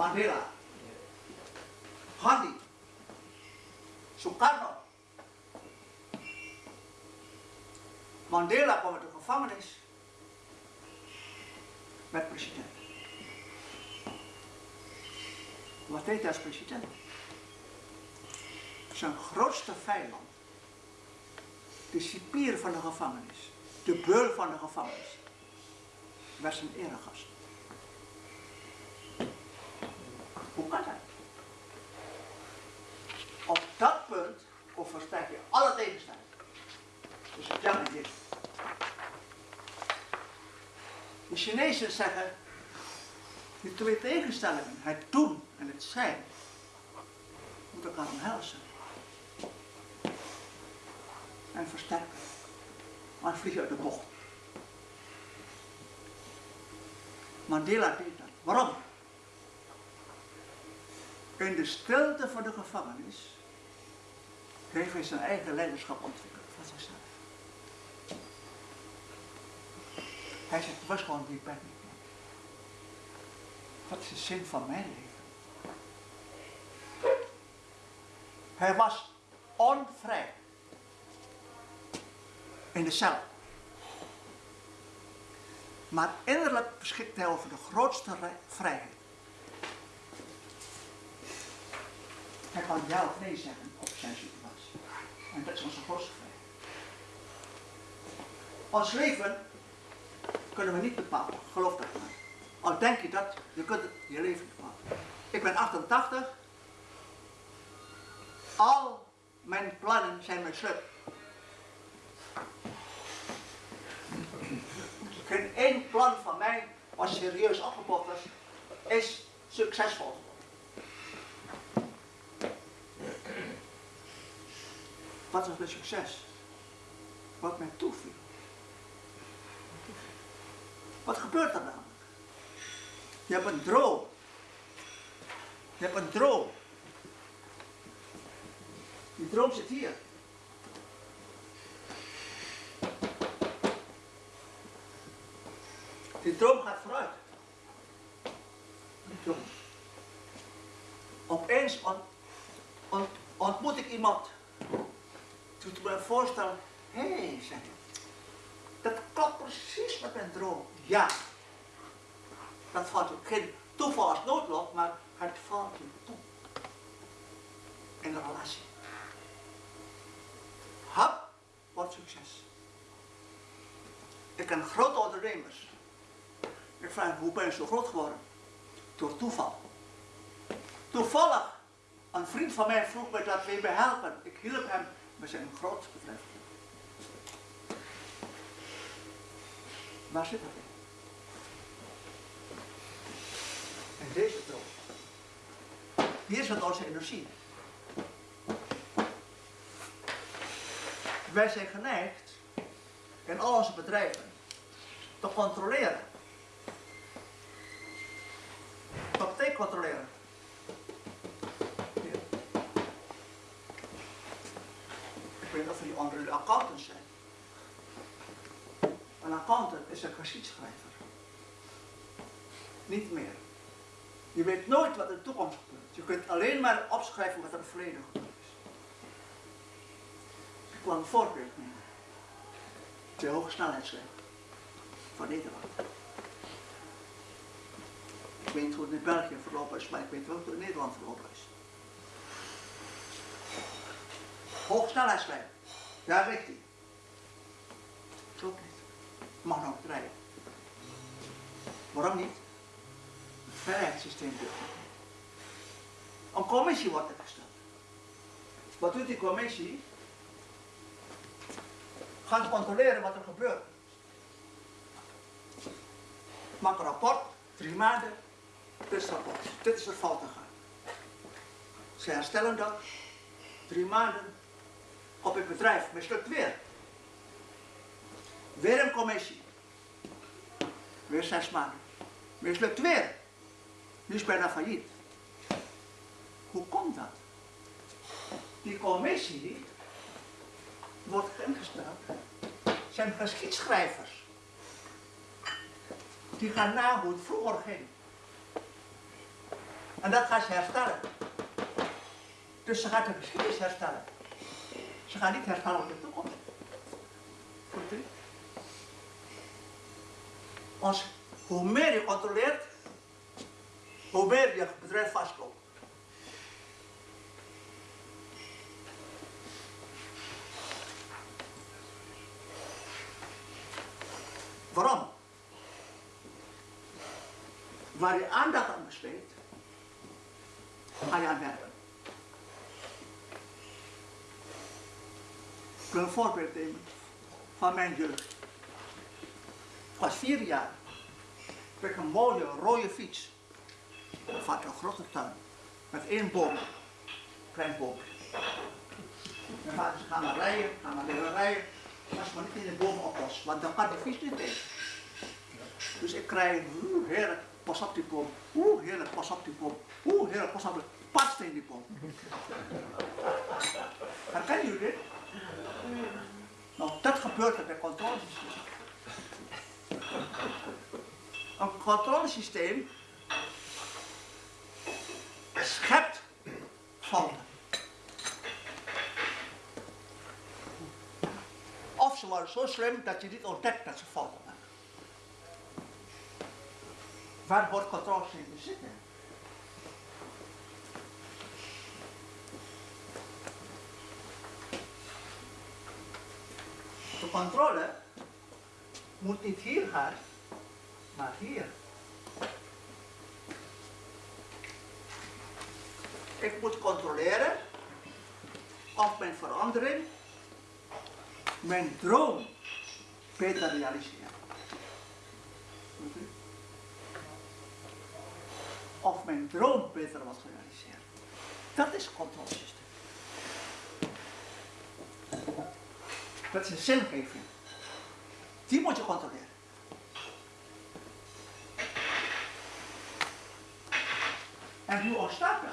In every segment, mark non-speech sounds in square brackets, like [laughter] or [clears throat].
Mandela, Gandhi, Sukarno. Mandela kwam uit de gevangenis met president. Wat deed hij als president? Zijn grootste vijand, de cipier van de gevangenis, de beul van de gevangenis, was zijn eregast. Dat? Op dat punt overstijg je alle tegenstellingen. Dus Yang en Yin. De Chinezen zeggen, die twee tegenstellingen, het doen en het zijn, moeten elkaar omhelzen. En versterken. Maar vlieg je uit de bocht. Mandela deed dat. Waarom? In de stilte van de gevangenis heeft hij zijn eigen leiderschap ontwikkeld van zichzelf. Hij zegt, was gewoon die pijn niet meer. Wat is de zin van mijn leven? Hij was onvrij. In de cel. Maar innerlijk beschikte hij over de grootste vrijheid. Hij kan ja of nee zeggen op zijn situatie. En dat is onze grootste vrijheid. Ons leven kunnen we niet bepalen, geloof dat maar. Al denk je dat, je kunt je leven bepalen. Ik ben 88. Al mijn plannen zijn mislukt. Geen één plan van mij, was serieus opgepokt is succesvol Wat was mijn succes? Wat mij toeviel. Wat gebeurt er namelijk? Je hebt een droom. Je hebt een droom. Die droom zit hier. Die droom gaat vooruit. Die. Opeens ont, ont, ontmoet ik iemand. Me voorstel, hé, hey, zeg ik, dat klopt precies met mijn droom. Ja. Dat valt geen toeval maar het valt je toe. In de relatie. Hap wordt succes. Ik ken grote ondernemers. Ik vraag hoe ben je zo groot geworden? Door toeval. Toevallig, een vriend van mij vroeg me dat we me helpen. Ik hielp hem met zijn groot bedrijf. Waar zit dat in? En deze droom. Hier zit onze energie. Wij zijn geneigd in al onze bedrijven te controleren. Betekent controleren? Hier. Jullie onder de accountants zijn. Een accountant is een geschiedschrijver. Niet meer. Je weet nooit wat de toekomst gebeurt. Je kunt alleen maar opschrijven wat er verleden gebeurd is. Ik wil een voorbeeld nemen. De hoge snelheidsweg van Nederland. Ik weet niet hoe het in België verlopen is, maar ik weet wel hoe het in Nederland verlopen is. Hoogsnelheidslijn. Daar ligt hij. Klopt niet. Mag nog rijden. Waarom niet? Het veiligheidssysteem doet Een commissie wordt er gesteld. Wat doet die commissie? Gaan controleren wat er gebeurt. Maak een rapport, drie maanden, dit is het rapport. Dit is er fout gegaan. Ze herstellen dat, drie maanden, op het bedrijf mislukt weer. Weer een commissie. Weer zes maanden. Mislukt weer. Nu is bijna failliet. Hoe komt dat? Die commissie wordt ingesteld, zijn geschiedschrijvers. Die gaan na hoe het vroeger ging. En dat gaat ze herstellen. Dus ze gaat de geschiedenis herstellen. Ich kann nicht erfahren, ob ich noch komme. Und ich... Als Homer ich kontrolliert, Homer ich betreffe fast. Warum? Weil ich anders angestellt, weil ich anwerbe. Ik wil een voorbeeld nemen van mijn jeugd. Ik was vier jaar. Ik kreeg een mooie rode fiets. Vader een grote tuin. Met één boom. Klein boom. Mijn vader zei, ga maar rijden, ga maar leren rijden. Als maar niet in de boom oplost, want dan kan de fiets niet tegen. Dus ik krijg, oeh, heerlijk, pas op die boom. Oeh, heerlijk, pas op die boom. Oeh, heerlijk, pas op die Past in die boom. Herkennen jullie dit? Nou, dat gebeurt met een controlesysteem. Een controlesysteem schept fouten. Of ze worden zo slim dat je niet ontdekt dat ze fouten maken. Waar wordt controlesysteem zitten? Controle moet niet hier gaan, maar hier. Ik moet controleren of mijn verandering mijn droom beter realiseren. Of mijn droom beter wordt gerealiseerd. Dat is controlesysteem. Dat is een zingeving. Die moet je controleren. En hoe ontstaat dat?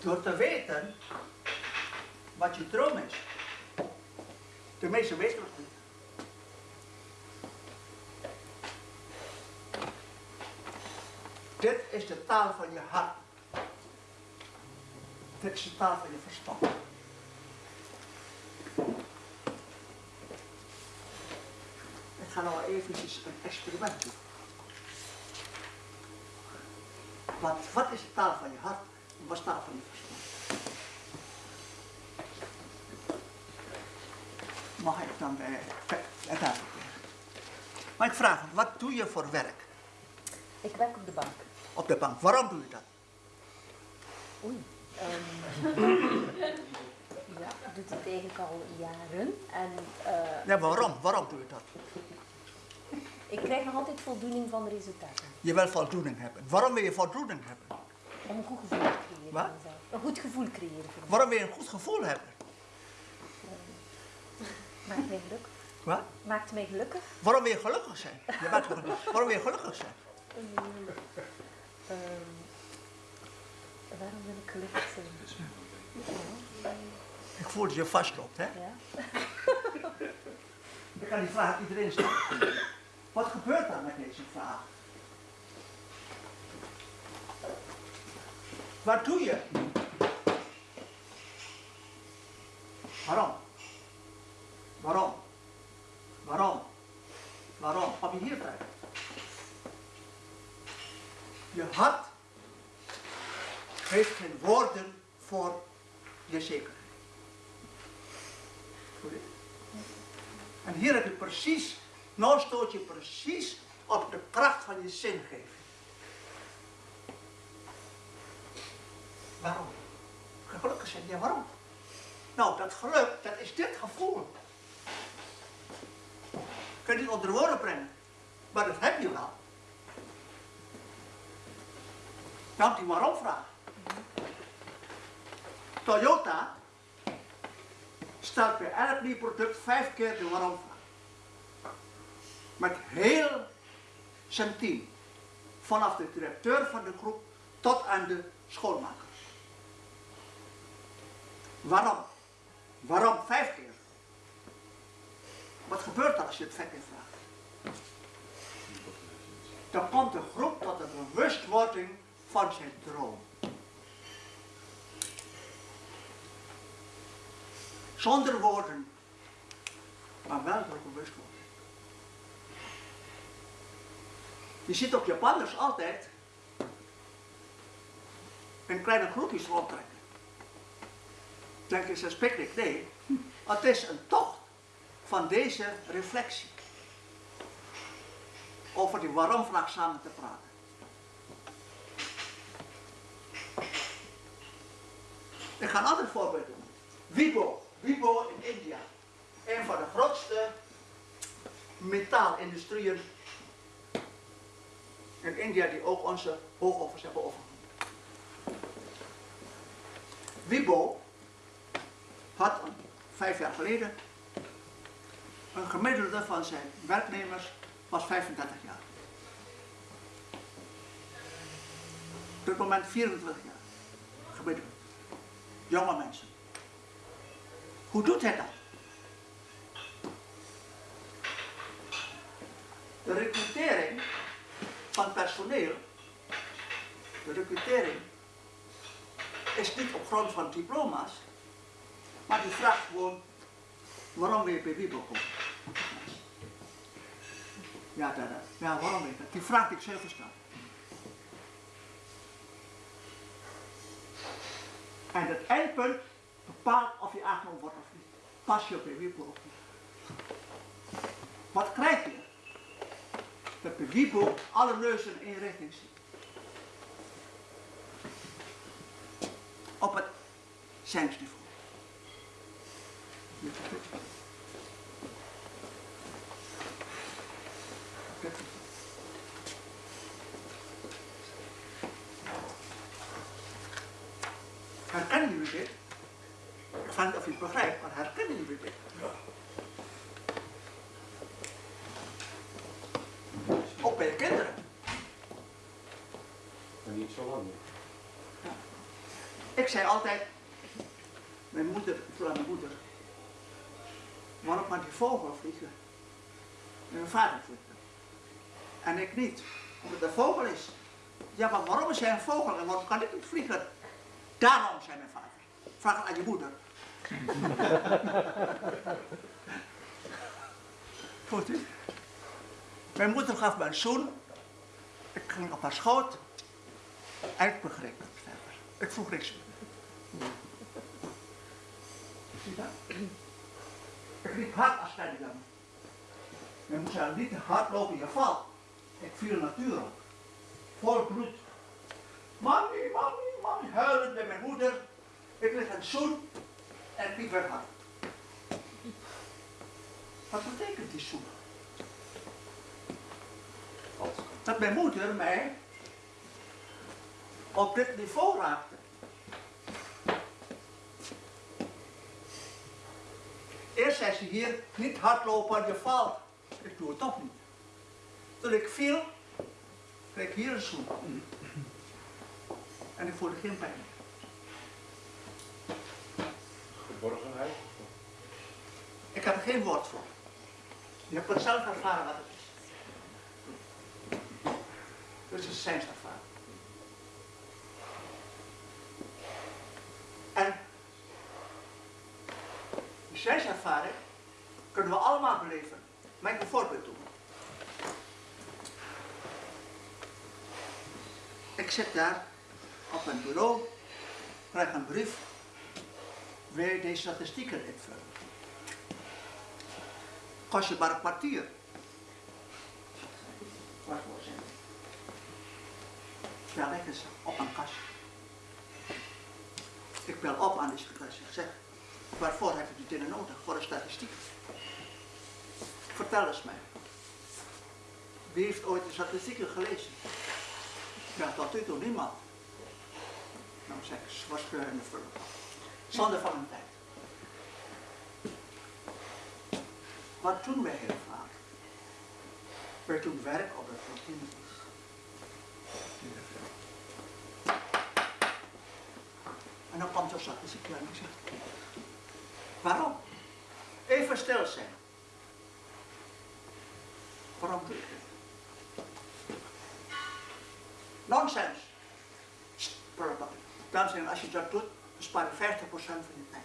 Door te weten wat je droom is. De meeste weten het niet. Dit is de taal van je hart. Dit is de taal van je verstand. Ik ga nou eventjes een experiment doen. Want wat is de taal van je hart en wat is de taal van je verstand? Mag ik dan bij het uitleggen? Maar ik vraag, wat doe je voor werk Ik werk op de bank. op de bank? Waarom doe je dat? Oei. Ehm, [clears throat] ja, ik doe het eigenlijk al jaren. En eh, Ja, waarom? Waarom doe je dat? ik krijg nog altijd voldoening van de resultaten. Je wil voldoening hebben. Waarom wil je voldoening hebben? Om een goed gevoel te creëren Wat? Een goed gevoel creëren. Waarom wil je een goed gevoel hebben? Maakt mij gelukkig. Wat? Maakt mij gelukkig. Waarom wil je gelukkig zijn? Je bent gelukkig. Waarom wil je gelukkig zijn? Ehm, waarom wil ik gelukkig zijn? Ja, Ik voel dat je vastloopt, hè? ja. [laughs] Ik kan die vraag aan iedereen stellen. Wat gebeurt er met deze vraag? Wat doe je? Waarom? Waarom? Waarom? Waarom? Kom je hier bij? Je hart geeft geen woorden voor je zekerheid. Goed, hè? En hier heb je precies, nou stoot je precies op de kracht van je zingeving. Waarom? Gelukkig zijn, ja waarom? Nou, dat geluk, dat is dit gevoel. Kan het niet onder woorden brengen, maar dat heb je wel. Dan die waarom vraag. Toyota stelt bij elk nieuw product vijf keer de waarom vraag. Met heel zijn team. Vanaf de directeur van de groep tot aan de schoonmakers. Waarom? Waarom vijf keer? Wat gebeurt er als je het vijf keer vraagt? dan komt de groep tot de bewustwording van zijn droom. Zonder woorden, maar wel door bewustwording. Je ziet op Japanners altijd in kleine groepjes rondtrekken. Denk je, ze picknick? Nee, het is een tocht van deze reflectie. Over die waarom-vraag samen te praten. Ik ga een ander voorbeeld doen. Wibo. Wibo in India. Een van de grootste metaalindustrieën in India die ook onze hoogovens hebben overgenomen. Wibo had vijf jaar geleden een gemiddelde van zijn werknemers was 35 jaar. Op dit moment 24 jaar. Gemiddeld. Jonge mensen. Hoe doet hij dat? De de recrutering, is niet op grond van diploma's, maar die vraagt gewoon waarom je bij? Ja, dat, dat. ja, waarom dat? Die vraag ik zelf stel. En het eindpunt bepaalt of je aangenomen wordt of niet. Pas je op je. Wat krijg je? Dat bij Wiebo alle neuzen in richting zien. Op het zijnsniveau. Herkennen jullie dit? Ik vraag niet of je het begrijpt, maar herkennen jullie dit? Ook bij de kinderen. Maar niet zo lang meer. Ik zei altijd, mijn moeder, aan mijn moeder, waarom kan die vogel vliegen? En mijn vader vliegt. En ik niet, omdat het een vogel is. Ja, maar waarom is hij een vogel en waarom kan ik niet vliegen? Daarom, zei mijn vader. Vraag het aan je moeder. [laughs] Goed? Mijn moeder gaf me een zoen. Ik ging op haar schoot. En ik begreep het verder. Ik vroeg niks meer. Ik liep hard als kleine jongen. Je moet zeggen, niet te hard lopen, je valt. Ik viel natuurlijk. Vol bloed. Mami, mami, mami, huilend bij mijn moeder. Ik lig een zoen en ik liep hard. Wat betekent die zoen? Dat mijn moeder mij op dit niveau raakte. Ze hier, niet hardlopen, je valt. Ik doe het toch niet. Toen ik viel, kreeg ik hier een zoen. En ik voelde geen pijn. Geborgenheid? Ik heb er geen woord voor. Je hebt het zelf ervaren wat het is. Dus het is zijn ervaring. En die zijnservaring kunnen we allemaal beleven. Mag ik een voorbeeld doen? Ik zit daar op mijn bureau, krijg een brief, wil deze statistieken invullen? Kost je maar een kwartier. Wacht voor zin. Bel ik eens op een kastje. Ik bel op aan de secretaris. Ik zeg, waarvoor heb je die dingen nodig? Voor de statistiek. Vertel eens mij. Wie heeft ooit de statistieken gelezen? Ja, tot nu toe niemand. Nou zeg ik, waarschijnlijk vullen. Zonder van een tijd. Wat doen wij heel vaak? Wij doen werk op het routine. En dan komt er statistiek en die zegt, waarom? Even stil zijn. Waarom doe ik dit? Nonsens. Dames en heren, als je dat doet, dan spaar je 50% van je tijd.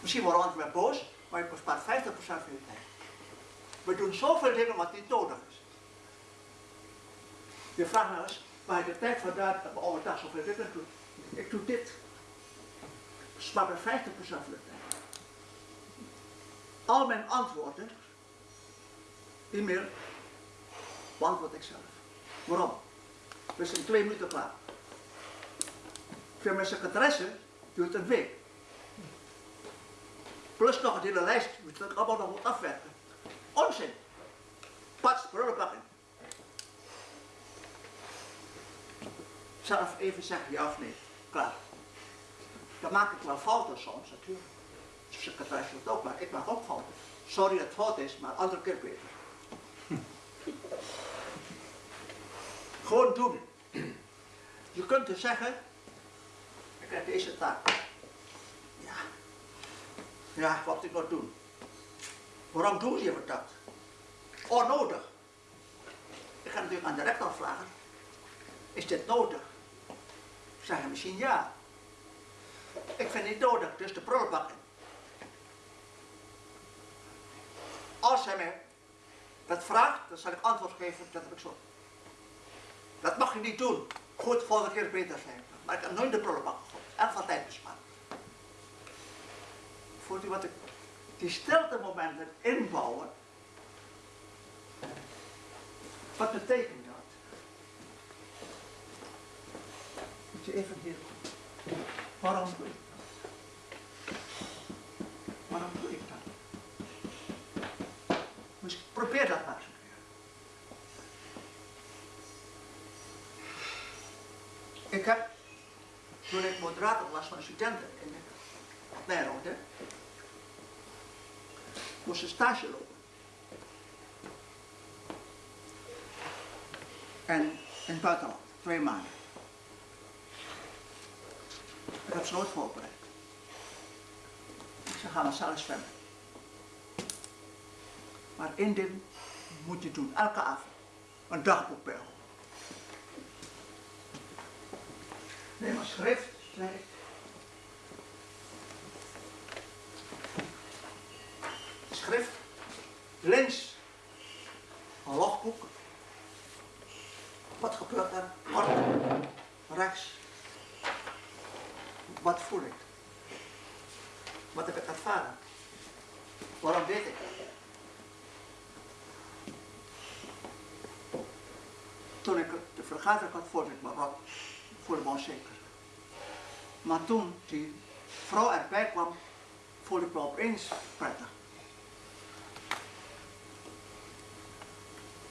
Misschien worden we wel boos, maar je bespaart 50% van je tijd. We doen zoveel dingen wat niet nodig is. Je vraagt nou eens, waar je de tijd vandaan dat we overdag zoveel dingen doen. Ik doe dit. Spaar me 50% van de tijd. Al mijn antwoorden, e-mail, beantwoord ik zelf. Waarom? We zijn twee minuten klaar. Voor mijn secretaresse duurt een week. Plus nog een hele lijst, moet ik allemaal nog moet afwerken. Onzin. Pats, prullenbakken. Zelf even zeggen ja of nee. Klaar. Dan maak ik wel fouten soms natuurlijk. Secretaris doet ook, maar ik maak ook fouten. Sorry dat het fout is, maar andere keer beter. [laughs] Gewoon doen. Je kunt dus zeggen, ik heb deze taak. Ja. Ja, wat moet ik nog doen? Waarom doen je dat? Onnodig. Ik ga natuurlijk aan de rector vragen. Is dit nodig? Zeggen misschien ja. Ik vind het nodig, dus de prullenbak. Als hij mij dat vraagt, dan zal ik antwoord geven, dat heb ik zo. Dat mag je niet doen. Goed, volgende keer beter zijn. Maar ik heb nooit de prullenbak gegooid. En van tijd bespaard. Voelt u wat ik... Die stilte momenten inbouwen. Wat betekent even hier... Waarom doe ik dat? Waarom doe ik dat? Dus probeer dat maar eens een keer. Ik heb, toen ik moderator was van studenten in Nijrode, moest een stage lopen. En in het buitenland, twee maanden. Ik heb ze nooit voorbereid. Ik zei, ga maar zelf zwemmen. Maar één ding moet je doen, elke avond. Een dagboek bijhouden. Neem een schrift. Schrift, links, een logboek. Wat gebeurt er? Kort, rechts. Wat voel ik? Wat heb ik ervaren? Waarom weet ik? Toen ik de vergadering had, voelde ik me rot, voelde me onzeker. Maar toen die vrouw erbij kwam, voelde ik me opeens prettig.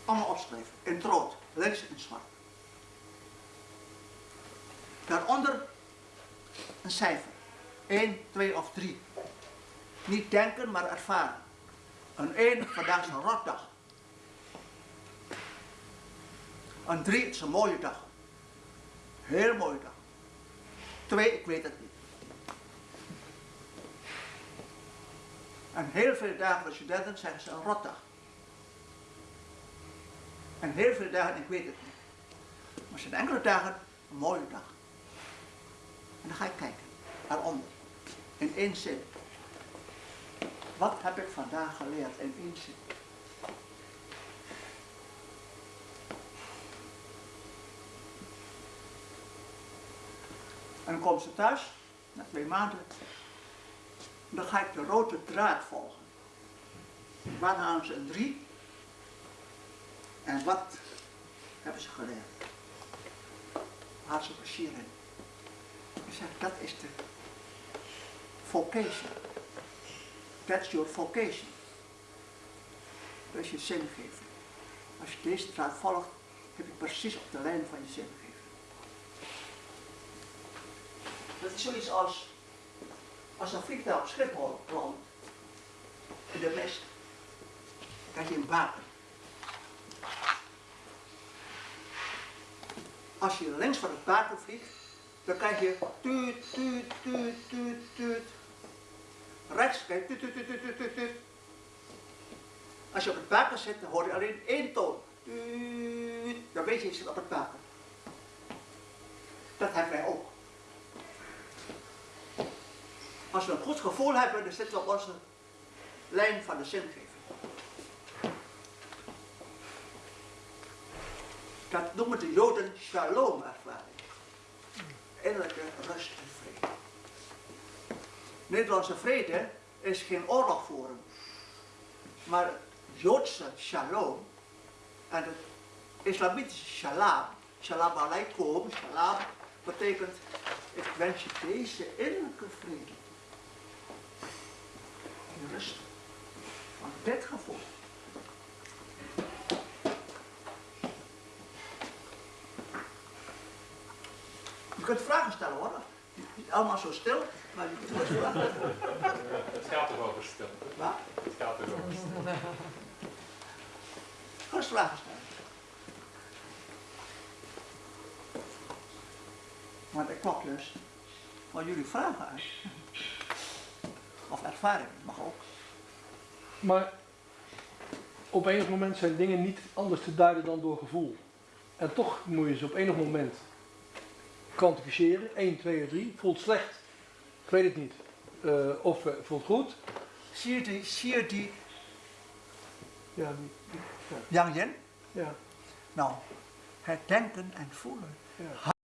Allemaal opschrijven, in het rood, links in het zwart. Daaronder een cijfer. 1, 2 of 3. Niet denken, maar ervaren. Een 1, vandaag is een rotdag. Een 3, het is een mooie dag. Heel mooie dag. 2, ik weet het niet. En heel veel dagen voor studenten zeggen ze een rotdag. En heel veel dagen, ik weet het niet. Maar zijn enkele dagen een mooie dag. En dan ga ik kijken, daaronder, in één zin. Wat heb ik vandaag geleerd in één zin? En dan komen ze thuis, na twee maanden. Dan ga ik de rode draad volgen. Waar halen ze een drie? En wat hebben ze geleerd? Waar ze plezier in? Dat is de vocation. That's your vocation. Dat is je zingeving. Als je deze draad volgt, heb je precies op de lijn van je zingeving. Dat is zoiets als, als een vliegtuig op Schiphol landt, in de mist, krijg je een baken. Als je links van het baken vliegt, dan krijg je tuut, tuut, tuut, tuut, tuut. Rechts krijg je tuut, tuut, tuut, tuut, tuut, tuut. Als je op het baken zit, dan hoor je alleen één toon. Tuut. Dan weet je, je zit op het baken. Dat hebben wij ook. Als we een goed gevoel hebben, dan zitten we op onze lijn van de zingeving. Dat noemen de Joden shalom-ervaring. Innerlijke rust en vrede. Nederlandse vrede is geen oorlog voeren, maar Joodse shalom en het islamitische shalom, shalom alaikum, shalom, betekent ik wens je deze innerlijke vrede. Die rust van dit gevoel. Kunt vragen stellen hoor. Niet allemaal zo stil, maar je kunt wel vragen stellen. Het gaat toch over stil. Waar? Het gaat toch over stil. Gerust vragen stellen. Maar ik klop dus van jullie vragen uit. Of ervaring, mag ook. Maar op enig moment zijn dingen niet anders te duiden dan door gevoel. En toch moet je ze op enig moment kwantificeren. 1, 2, 3. Voelt slecht. Ik weet het niet. Eh, of eh, voelt goed. Zie je die, zie je die Ja, die- Yang Yin? ja, Nou, het denken en voelen. ja.